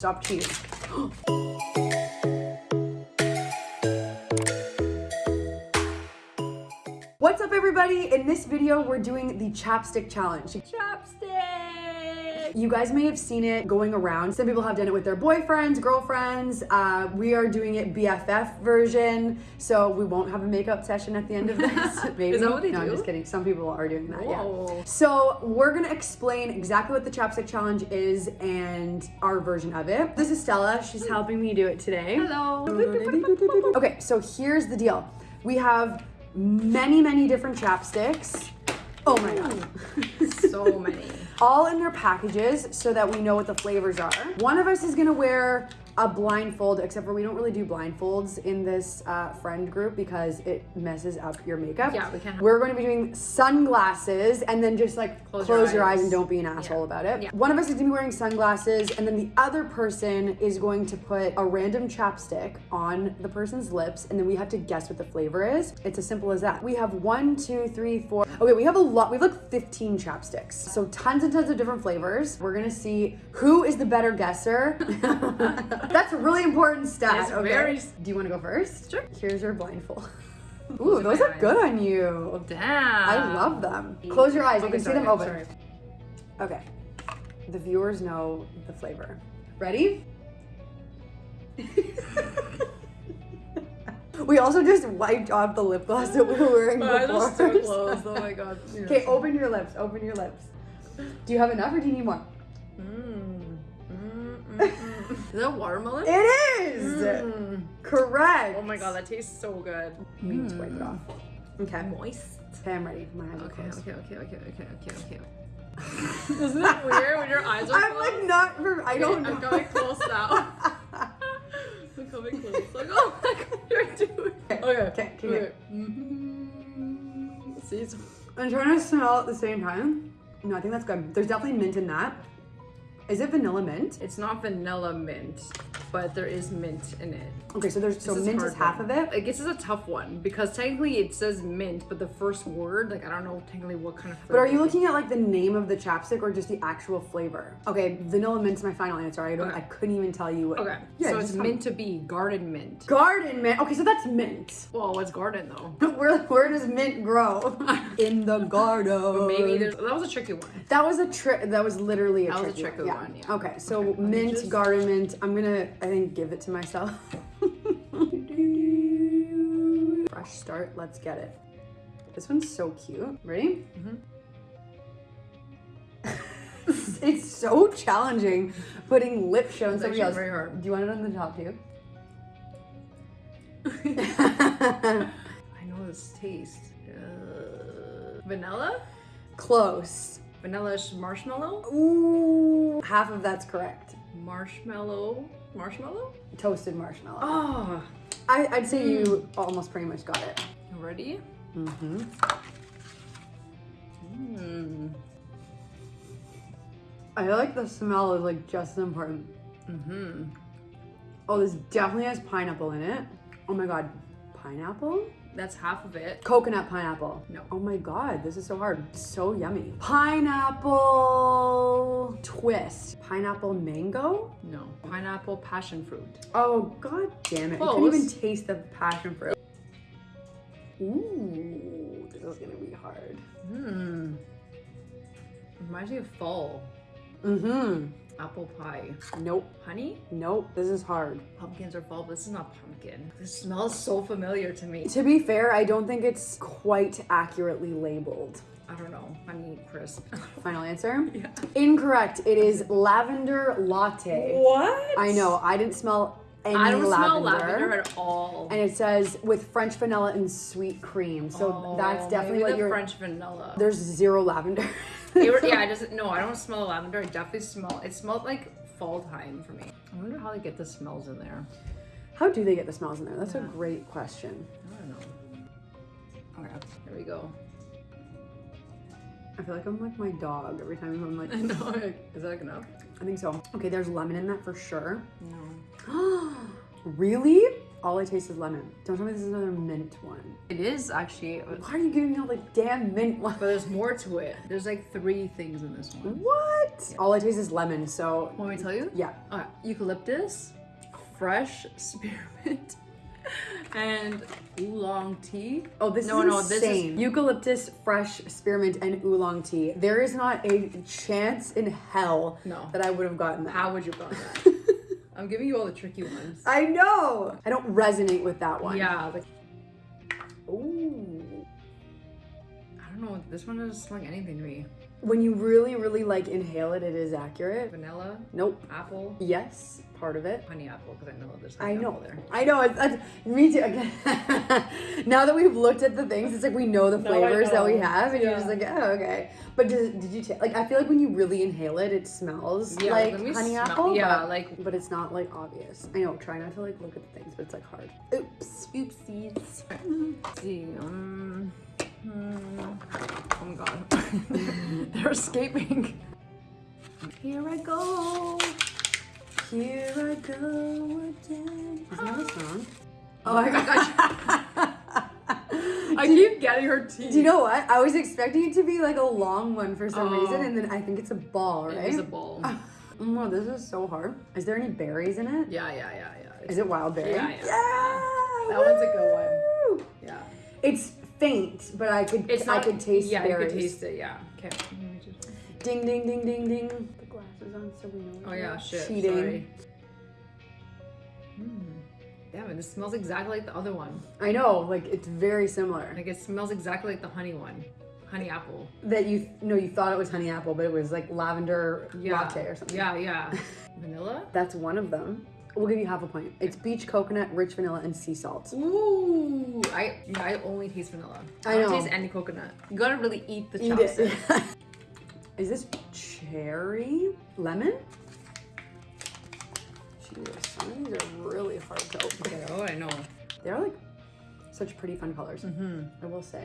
Stop cheating. What's up everybody? In this video, we're doing the chapstick challenge. Chopstick! You guys may have seen it going around. Some people have done it with their boyfriends, girlfriends. Uh, we are doing it BFF version, so we won't have a makeup session at the end of this. Maybe. Is that what they no, I'm just kidding. Some people are doing that, yeah. Whoa. So we're gonna explain exactly what the chapstick challenge is and our version of it. This is Stella. She's helping me do it today. Hello. Okay, so here's the deal. We have many, many different chapsticks. Oh my god. so many. All in their packages so that we know what the flavors are. One of us is gonna wear a blindfold, except for we don't really do blindfolds in this uh, friend group because it messes up your makeup. Yeah, we can't. We're gonna be doing sunglasses and then just like close, Close your, your eyes. eyes. and don't be an asshole Yeah. about it. Yeah. One of us is gonna be wearing sunglasses and then the other person is going to put a random chapstick on the person's lips and then we have to guess what the flavor is. It's as simple as that. We have one, two, three, four. Okay, we have a lot. We have like 15 chapsticks. So tons and tons of different flavors. We're gonna see who is the better guesser. That's a really important stat. Yes, okay. very- Do you wanna go first? Sure. Here's your blindfold. Ooh, Close those are eyes. good on you. Damn. I love them. Close your eyes. Okay, can see them open. sorry. Okay. The viewers know the flavor. Ready? we also just wiped off the lip gloss that we were wearing My eyes are so closed. Oh my god. Okay, open your lips. Open your lips. Do you have enough or do you need more? Mm. Mm, mm, mm. Is that watermelon? It is! Mm. Correct. Oh my god, that tastes so good. We need to wipe it off. Okay. Moist. Okay, I'm ready. My eyes are Okay, closed. okay, okay, okay, okay, okay, okay. Isn't it weird when your eyes are I'm closed? like not for I don't know. I'm coming close now. I'm coming close. Like, oh my god, you're doing. Okay, okay, okay. okay. Mhm. See, I'm trying to smell at the same time. No, I think that's good. There's definitely mint in that. Is it vanilla mint? It's not vanilla mint, but there is mint in it. Okay, so there's so This mint hard is half one. of it. I guess it's a tough one because technically it says mint, but the first word, like I don't know technically what kind of. But are you looking at like the name of the chapstick or just the actual flavor? Okay, vanilla mint's my final answer. I don't. Okay. I couldn't even tell you what. Okay, Yeah, so it's just tell me. meant to be garden mint. Garden mint. Okay, so that's mint. Well, what's garden though? Where where does mint grow? In the garden. Maybe there's that was a tricky one. That was a trick. That was literally a That was a tricky, tricky one, yeah. Okay, so Okay, mint, just- garden mint. I'm gonna, I think, give it to myself. Fresh start. Let's get it. This one's so cute. Ready? it's so challenging putting lip show on somebody else. very hard. Do you want it on the top too? I know this taste. Uh, vanilla? Close. Vanilla marshmallow? Ooh, half of that's correct. Marshmallow? Marshmallow? Toasted marshmallow. Oh, I, I'd say you almost pretty much got it. ready? Mm-hmm. Mm. I feel like the smell is like just as important. Mm-hmm. Oh, this definitely has pineapple in it. Oh my god, pineapple? That's half of it. Coconut pineapple. No. Oh my god, this is so hard. So yummy. Pineapple twist. Pineapple mango? No. Pineapple passion fruit. Oh god damn it. I couldn't even taste the passion fruit. Ooh, this is gonna be hard. Hmm. Reminds me of fall. Mm-hmm. Apple pie. Nope. Honey? Nope. This is hard. Pumpkins are fall, but this is not pumpkin. This smells so familiar to me. To be fair, I don't think it's quite accurately labeled. I don't know. Honey crisp. Final answer? yeah. Incorrect. It is lavender latte. What? I know. I didn't smell any I don't lavender. smell lavender at all. And it says with French vanilla and sweet cream. So Oh, that's definitely what the you're. French vanilla. There's zero lavender. They were- yeah, I just no, I don't smell lavender. I definitely smell. It smelled like fall time for me. I wonder how they get the smells in there. How do they get the smells in there? That's a great question. I don't know. Okay, here we go. I feel like I'm like my dog every time I'm like. I know. Is that enough? I think so. Okay, there's lemon in that for sure. No. really? All I taste is lemon. Don't tell me this is another mint one. It is actually, Why are you giving me all the damn mint ones? But there's more to it. There's like three things in this one. What? All I taste is lemon, so Want me to tell you? yeah. Uh, eucalyptus, fresh spearmint, and oolong tea. Oh, this No, is no, this is- insane. Eucalyptus, fresh spearmint, and oolong tea. There is not a chance in hell No. that I would have gotten that. How would you got that? I'm giving you all the tricky ones. I know. I don't resonate with that one. Yeah, like Ooh. I don't know. This one doesn't smell like anything to me. When you really, really like inhale it, it is accurate. Vanilla, Nope. apple, Yes, part of it. honey apple, because I know there's I know. apple there. I know. It's, it's me too. Again, now that we've looked at the things, it's like we know the No, I flavors that we have, and you're just like, oh, okay. But did, did you ta- like? I feel like when you really inhale it, it smells Yeah, like let honey smell- apple. yeah, but, like- but it's not like obvious. I know. Try not to like look at the things, but it's like hard. Oops. Oopsies. Let's see. Um, hmm. oh my god. They're escaping. Here I go. Here I go again. Isn't that a song? Oh my gosh. I Do keep getting her teeth. Do you know what? I was expecting it to be like a long one for some Oh. reason, and then I think it's a ball, right? It was a bowl. Oh, this is so hard. Is there any berries in it? Yeah, yeah, yeah, yeah. Is it wild berry? Yeah, yeah. Yeah, That one's a good one. Yeah. It's faint, but I could It's I could taste Yeah, berries. you could taste it. Yeah. Okay. let me just- Ding ding ding ding ding. On so we know. Oh yeah, shit. Cheating. Sorry. Mm. Damn it! This smells exactly like the other one. I know, like it's very similar. Like it smells exactly like the honey one, honey apple. that you no, you thought it was honey apple, but it was like lavender Yeah. latte or something. Yeah, yeah. Vanilla. That's one of them. We'll give you half a point. It's beach coconut, rich vanilla, and sea salt. Ooh, I I only taste vanilla. I don't know. taste any coconut. You gotta really eat the Eat chapstick. it. Is this cherry lemon? Jesus, some of these are really hard to open. Okay, oh, I know. They're like such pretty fun colors. Mm-hmm. I will say.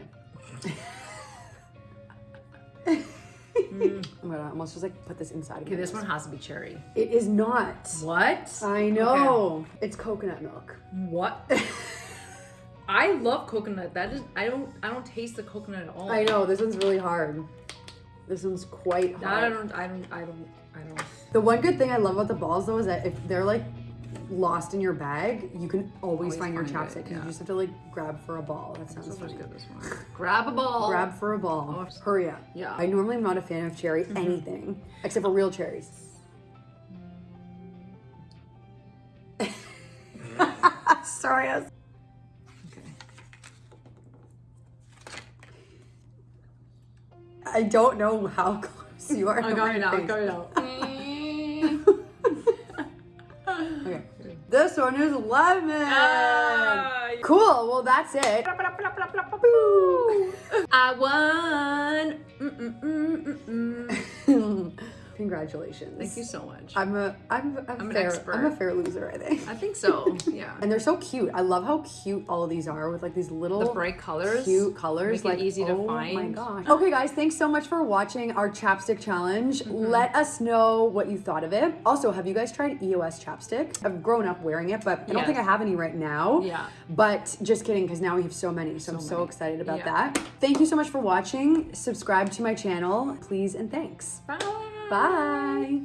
Mm. I'm gonna almost just like put this inside. of Okay, this nose. one has to be cherry. It is not. What? I know. It's coconut milk. What? I love coconut. That is, I don't, I don't taste the coconut at all. I know. This one's really hard. This one's quite hard. I don't, I don't, I don't, I don't. The one good thing I love about the balls though is that if they're like lost in your bag, you can always, Always find your chapstick. yeah. You just have to like grab for a ball. That sounds one's good. This one. Grab a ball. Grab for a ball. Oh. Hurry up. Yeah. I normally am not a fan of cherry mm-hmm. anything except for real cherries. Mm. Sorry. I don't know how close you are. I'm going out. it out. Okay. This one is lemon. Ah, Cool. Well, that's it. I won. Mm-mm-mm-mm-mm. Congratulations. Thank you so much. I'm a I'm a I'm an fair expert. I'm a fair loser, I think. I think so. Yeah. And they're so cute. I love how cute all of these are with like these little The bright colors. cute colors. Like easy to find. oh my gosh. Okay, guys, thanks so much for watching our chapstick challenge. Mm-hmm. Let us know what you thought of it. Also, have you guys tried EOS chapstick? I've grown up wearing it, but I don't think I have any right now. Yeah. But just kidding, because now we have so many. So, I'm so many. excited about Yeah. that. Thank you so much for watching. Subscribe to my channel, please and thanks. Bye. Bye.